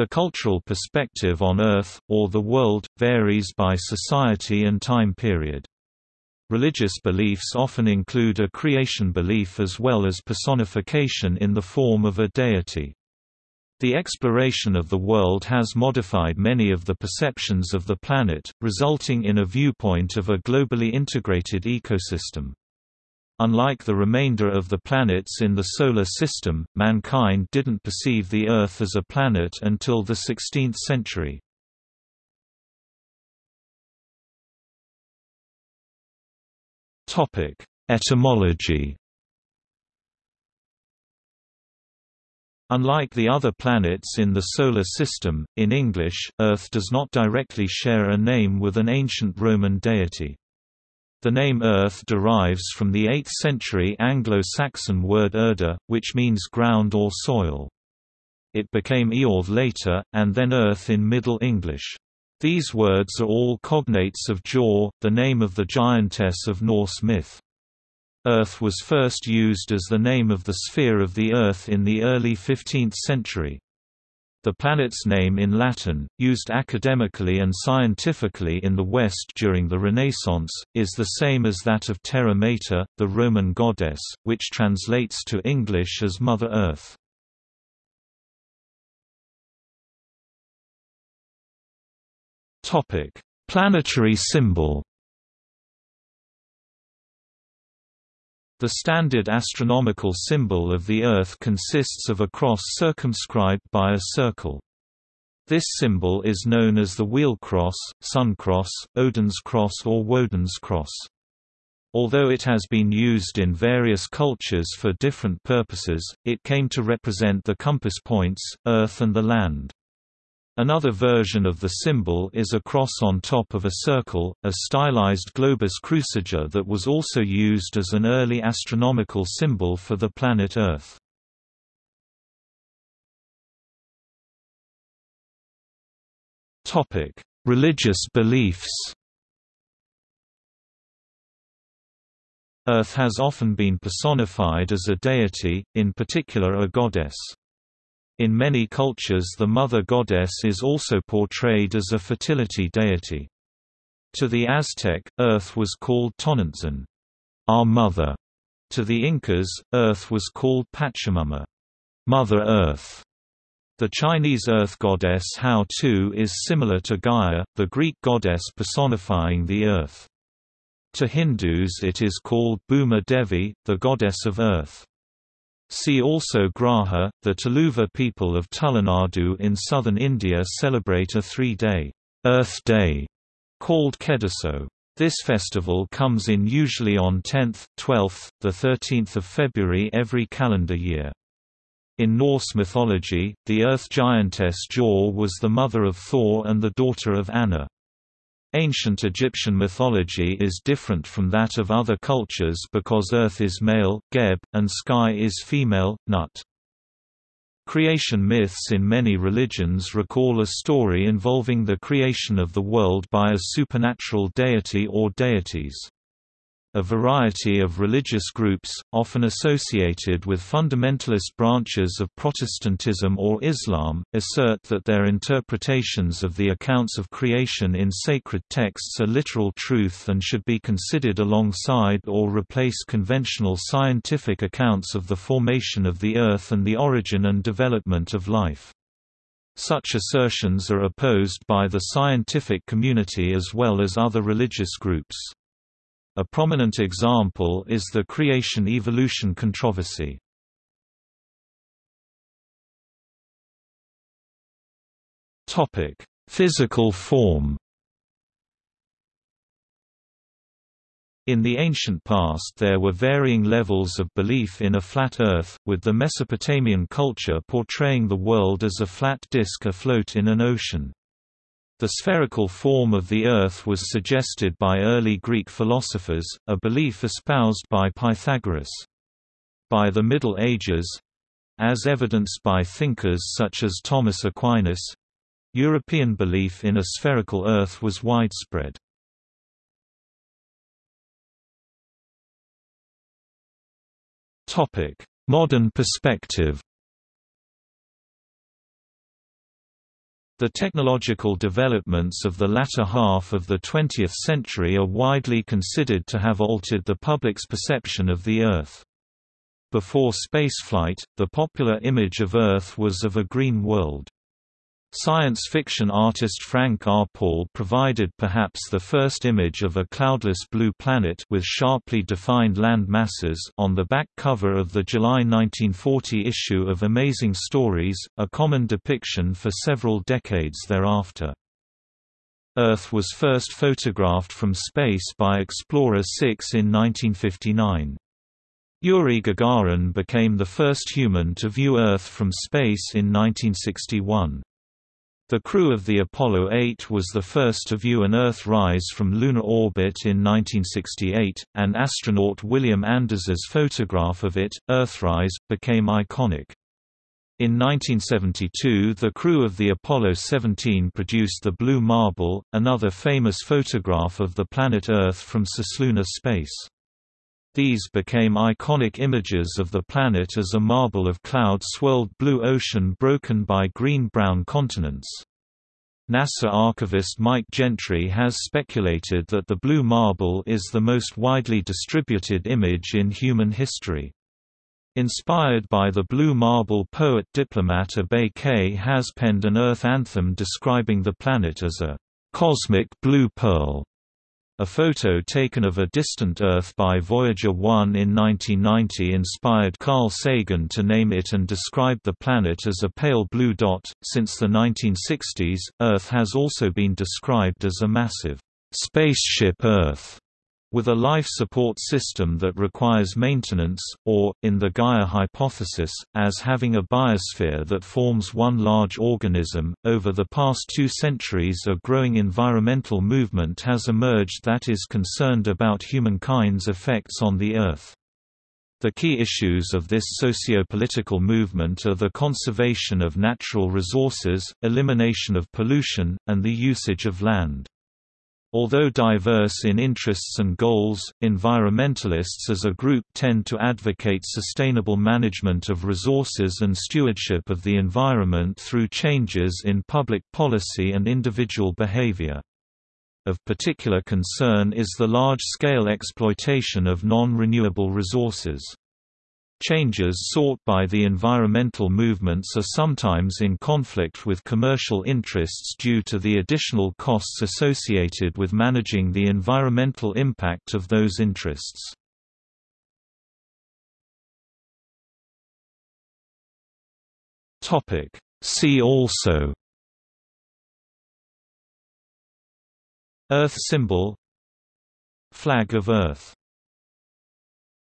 The cultural perspective on Earth, or the world, varies by society and time period. Religious beliefs often include a creation belief as well as personification in the form of a deity. The exploration of the world has modified many of the perceptions of the planet, resulting in a viewpoint of a globally integrated ecosystem. Unlike the remainder of the planets in the Solar System, mankind didn't perceive the Earth as a planet until the 16th century. Etymology. Unlike the other planets in the Solar System, in English, Earth does not directly share a name with an ancient Roman deity. The name Earth derives from the 8th-century Anglo-Saxon word erda, which means ground or soil. It became Eorth later, and then Earth in Middle English. These words are all cognates of Jor, the name of the giantess of Norse myth. Earth was first used as the name of the sphere of the Earth in the early 15th century. The planet's name in Latin, used academically and scientifically in the West during the Renaissance, is the same as that of Terra Mater, the Roman goddess, which translates to English as Mother Earth. Planetary symbol. The standard astronomical symbol of the Earth consists of a cross circumscribed by a circle. This symbol is known as the wheel cross, sun cross, Odin's cross or Woden's cross. Although it has been used in various cultures for different purposes, it came to represent the compass points, Earth and the land. Another version of the symbol is a cross on top of a circle, a stylized globus cruciger that was also used as an early astronomical symbol for the planet Earth. Topic: Religious beliefs Earth has often been personified as a deity, in particular a goddess. In many cultures the mother goddess is also portrayed as a fertility deity. To the Aztec, Earth was called Tonantzin, our mother. To the Incas, Earth was called Pachamama, Mother Earth. The Chinese earth goddess Hao Tu is similar to Gaia, the Greek goddess personifying the earth. To Hindus it is called Bhuma Devi, the goddess of earth. See also Graha. The Tuluva people of Tulunadu in southern India celebrate a three-day Earth Day called Kedaso. This festival comes in usually on 10th, 12th, the 13th of February every calendar year. In Norse mythology, the earth giantess Jor was the mother of Thor and the daughter of Annar. Ancient Egyptian mythology is different from that of other cultures because Earth is male, Geb, and sky is female, Nut. Creation myths in many religions recall a story involving the creation of the world by a supernatural deity or deities. A variety of religious groups, often associated with fundamentalist branches of Protestantism or Islam, assert that their interpretations of the accounts of creation in sacred texts are literal truth and should be considered alongside or replace conventional scientific accounts of the formation of the Earth and the origin and development of life. Such assertions are opposed by the scientific community as well as other religious groups. A prominent example is the creation-evolution controversy. Physical form In the ancient past there were varying levels of belief in a flat Earth, with the Mesopotamian culture portraying the world as a flat disk afloat in an ocean. The spherical form of the Earth was suggested by early Greek philosophers, a belief espoused by Pythagoras. By the Middle Ages—as evidenced by thinkers such as Thomas Aquinas—European belief in a spherical Earth was widespread. Modern perspective The technological developments of the latter half of the 20th century are widely considered to have altered the public's perception of the Earth. Before spaceflight, the popular image of Earth was of a green world. Science fiction artist Frank R. Paul provided perhaps the first image of a cloudless blue planet with sharply defined land masses on the back cover of the July 1940 issue of Amazing Stories, a common depiction for several decades thereafter. Earth was first photographed from space by Explorer 6 in 1959. Yuri Gagarin became the first human to view Earth from space in 1961. The crew of the Apollo 8 was the first to view an Earth rise from lunar orbit in 1968, and astronaut William Anders's photograph of it, Earthrise, became iconic. In 1972 the crew of the Apollo 17 produced the Blue Marble, another famous photograph of the planet Earth from cislunar space. These became iconic images of the planet as a marble of cloud-swirled blue ocean broken by green-brown continents. NASA archivist Mike Gentry has speculated that the blue marble is the most widely distributed image in human history. Inspired by the blue marble poet-diplomat Abay K has penned an Earth anthem describing the planet as a cosmic blue pearl. A photo taken of a distant Earth by Voyager 1 in 1990 inspired Carl Sagan to name it and describe the planet as a pale blue dot. Since the 1960s, Earth has also been described as a massive spaceship Earth with a life support system that requires maintenance, or, in the Gaia hypothesis, as having a biosphere that forms one large organism. Over the past two centuries, a growing environmental movement has emerged that is concerned about humankind's effects on the Earth. The key issues of this socio-political movement are the conservation of natural resources, elimination of pollution, and the usage of land. Although diverse in interests and goals, environmentalists as a group tend to advocate sustainable management of resources and stewardship of the environment through changes in public policy and individual behavior. Of particular concern is the large-scale exploitation of non-renewable resources. Changes sought by the environmental movements are sometimes in conflict with commercial interests due to the additional costs associated with managing the environmental impact of those interests. See also Earth symbol Flag of Earth